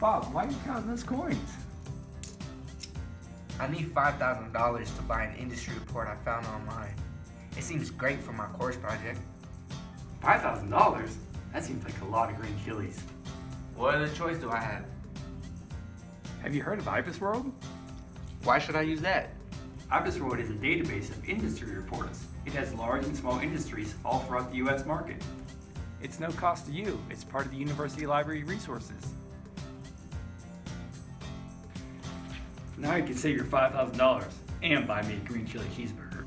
Bob, why are you counting those coins? I need $5,000 to buy an industry report I found online. It seems great for my course project. $5,000? That seems like a lot of green chilies. What other choice do I have? Have you heard of IBISWorld? Why should I use that? IBISWorld is a database of industry reports. It has large and small industries all throughout the U.S. market. It's no cost to you. It's part of the University Library resources. Now you can save your $5,000 and buy me a green chili cheeseburger.